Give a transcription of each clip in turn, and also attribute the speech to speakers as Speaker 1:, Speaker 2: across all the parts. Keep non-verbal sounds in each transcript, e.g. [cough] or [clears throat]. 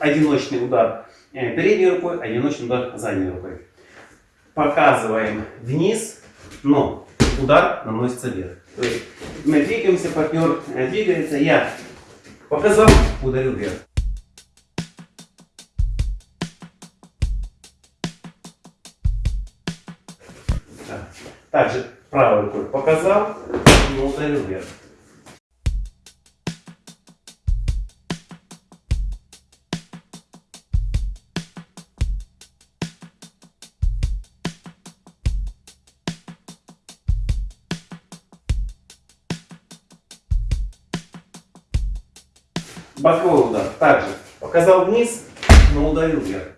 Speaker 1: одиночный удар э, передней рукой, одиночный удар задней рукой. Показываем вниз, но удар наносится вверх. То есть мы двигаемся, партнер э, двигается, я показал, ударил вверх. Также правой рукой показал, но ударил вверх. Боковой удар. Также показал вниз, но ударил вверх.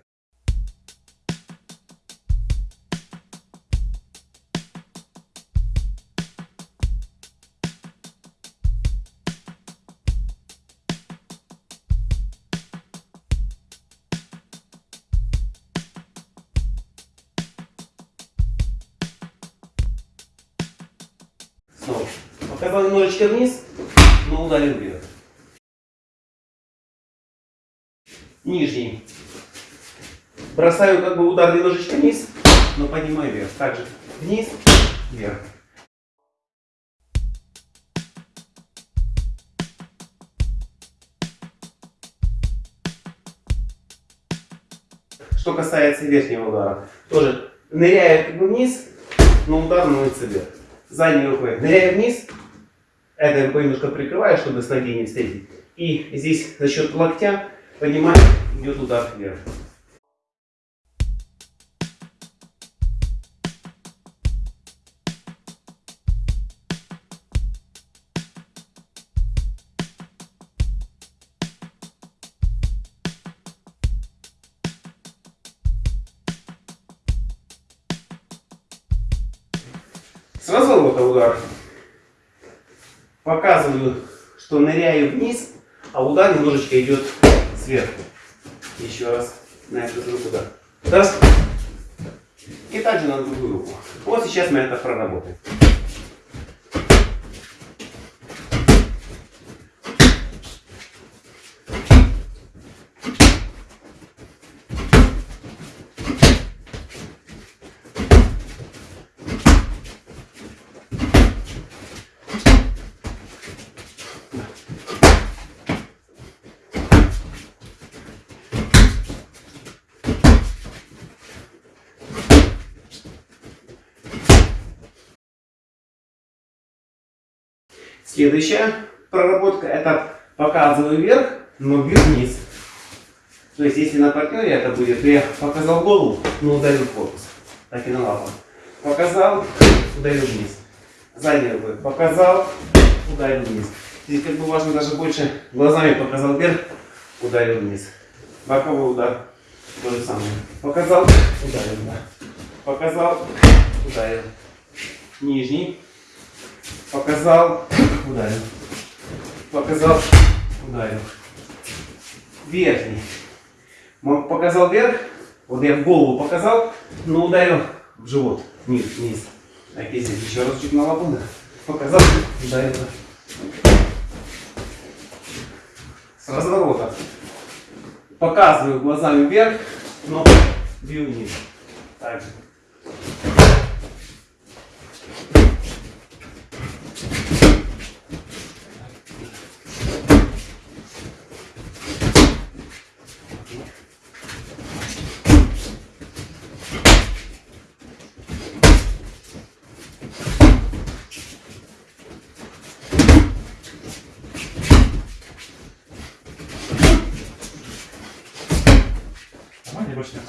Speaker 1: Снова. Показал немножечко вниз, но ударил вверх. Нижний. Бросаю как бы удар немножечко вниз, но поднимаю вверх. Также вниз, вверх. Что касается верхнего удара, тоже ныряю как бы вниз, но удар наносится вверх задней рукой. Ныряю вниз, этой рукой немножко прикрываю, чтобы с ноги не встретить. И здесь за счет локтя поднимаю, идет удар вверх. С разворота удар. Показываю, что ныряю вниз, а удар немножечко идет сверху. Еще раз на эту руку удар. Раз. И также на другую руку. Вот сейчас мы это проработаем. Следующая проработка это показываю вверх, но бью вниз. То есть если на партнере это будет, я показал голову, но ударил корпус. Так и на лапу. Показал, ударил вниз. Задней рукой показал, ударил вниз. Здесь как бы важно даже больше глазами показал вверх, ударил вниз. Боковой удар. То же самое. Показал, ударил. Да. Показал, ударил. Нижний. Показал, ударил. Показал, ударил. Верхний. Показал вверх, вот я в голову показал, но ударил в живот, вниз, вниз. Так, здесь еще раз чуть на лапу, Показал, ударил. С разворота. Показываю глазами вверх, но бью вниз. Также.
Speaker 2: Нормально, больше нет.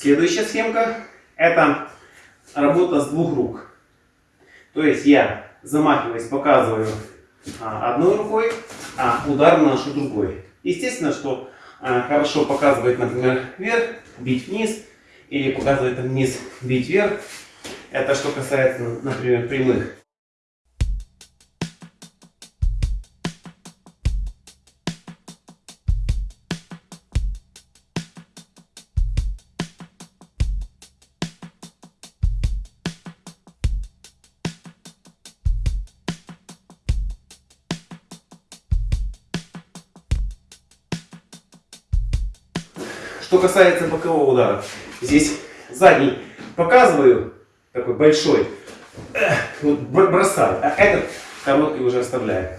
Speaker 1: Следующая схемка это работа с двух рук. То есть я замахиваясь, показываю а, одной рукой, а удар наношу другой. Естественно, что а, хорошо показывает, например, вверх, бить вниз, или показывает вниз, бить вверх. Это что касается, например, прямых. Что касается бокового удара, здесь задний показываю, такой большой, вот бр- бросаю, а этот короткий уже оставляю.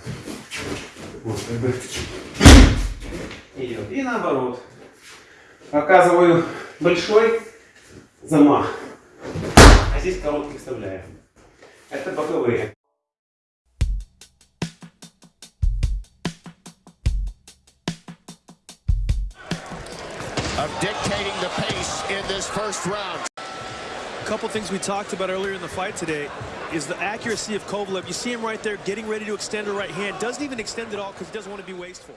Speaker 1: Вот, как бы идет. И наоборот. Показываю большой замах, а здесь короткий вставляю. Это боковые.
Speaker 3: of dictating the pace in this first round.
Speaker 4: A couple things we talked about earlier in the fight today is the accuracy of Kovalev. You see him right there getting ready to extend the right hand. Doesn't even extend it all because he doesn't want to be wasteful.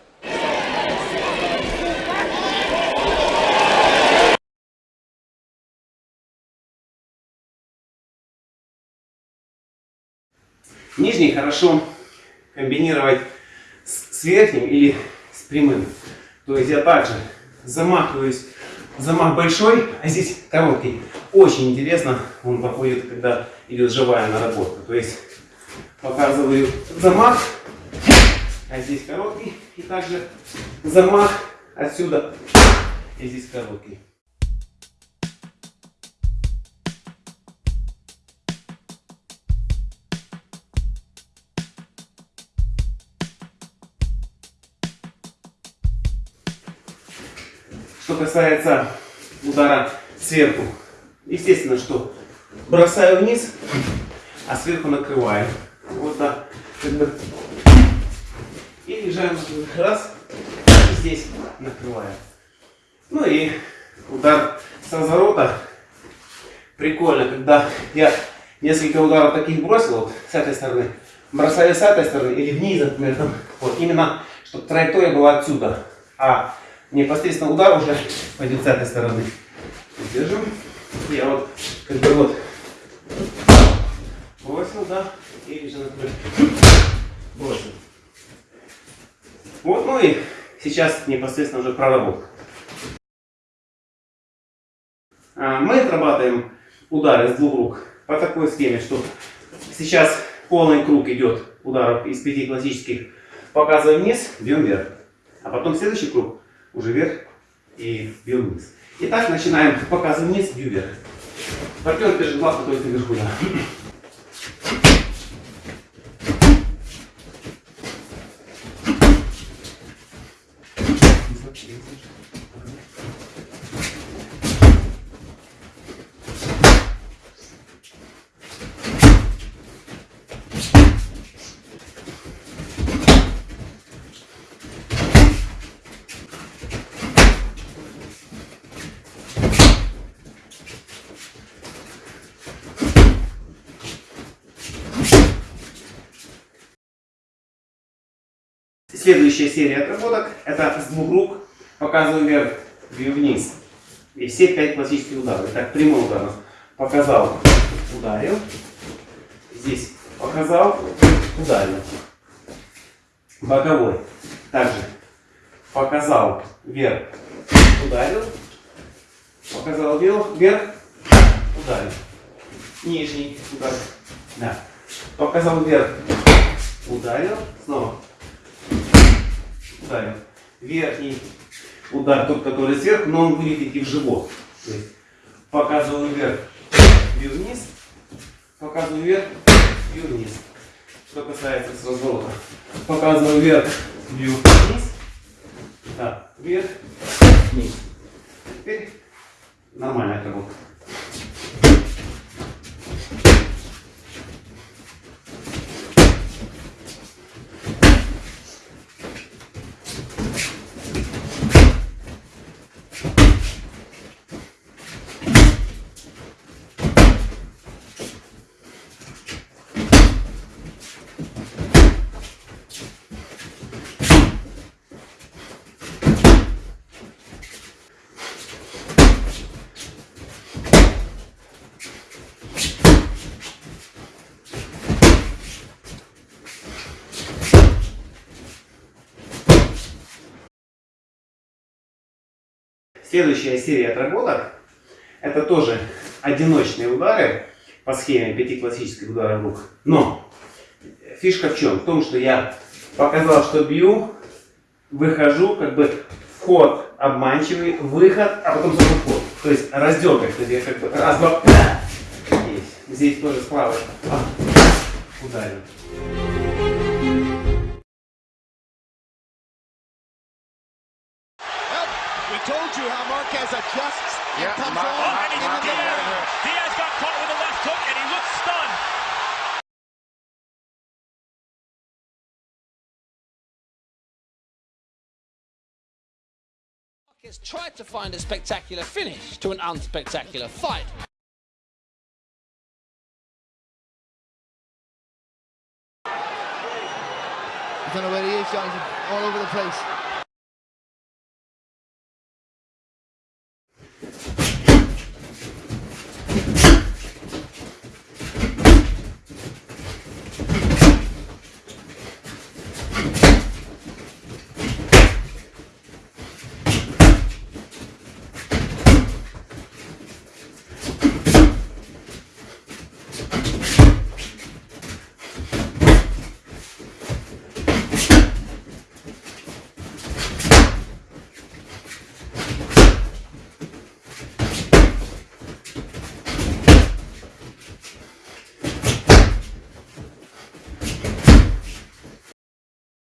Speaker 1: Нижний хорошо комбинировать с, с верхним или с прямым. То есть я также замахиваюсь, замах большой, а здесь короткий. Очень интересно он проходит, когда идет живая наработка. То есть показываю замах, а здесь короткий. И также замах отсюда, и здесь короткий. Что касается удара сверху, естественно, что бросаю вниз, а сверху накрываю. Вот так. И лежаем раз, и здесь накрываю. Ну и удар с разворота. Прикольно, когда я несколько ударов таких бросил, вот с этой стороны, бросаю с этой стороны или вниз, например, там, вот именно, чтобы траектория была отсюда, а непосредственно удар уже [laughs] пойдет с этой стороны. Держим. Я вот, как бы вот, бросил, да, или же, [clears throat] бросил. Вот, ну и сейчас непосредственно уже проработка. А, Мы отрабатываем удары с двух рук по такой схеме, что сейчас полный круг идет ударов из пяти классических. Показываем вниз, бьем вверх. А потом следующий круг уже вверх и бьем вниз. Итак, начинаем. Показываем вниз, бью вверх. Партнер держит лапу только вверху. Да. Следующая серия отработок это с двух рук показываю вверх, бью вниз. И все пять классических ударов. Итак, прямой удар. Показал, ударил. Здесь показал, ударил. Боковой. Также показал вверх, ударил. Показал вверх, вверх, ударил. Нижний удар. Да. Показал вверх, ударил. Снова ударил. Верхний удар, тот, который сверху, но он будет идти в живот. То есть показываю вверх, бью вниз, показываю вверх, бью вниз. Что касается с разворота. Показываю вверх, бью вниз, так, вверх, вниз. Теперь нормальная отработка. Следующая серия отработок это тоже одиночные удары по схеме пяти классических ударов рук. Но фишка в чем? В том, что я показал, что бью, выхожу, как бы вход обманчивый, выход, а потом снова вход. То есть разделка. То есть я как бы раз, два, здесь. Тоже справа. А, ударил.
Speaker 3: Marquez adjusts and
Speaker 5: Yeah,
Speaker 3: comes
Speaker 5: Mar-
Speaker 3: on
Speaker 5: oh, and he's
Speaker 3: the
Speaker 5: Diaz. Diaz got caught with a left hook and he looks stunned.
Speaker 6: has tried to find a spectacular finish to an unspectacular fight.
Speaker 7: I don't know where he is, Jonathan. All over the place.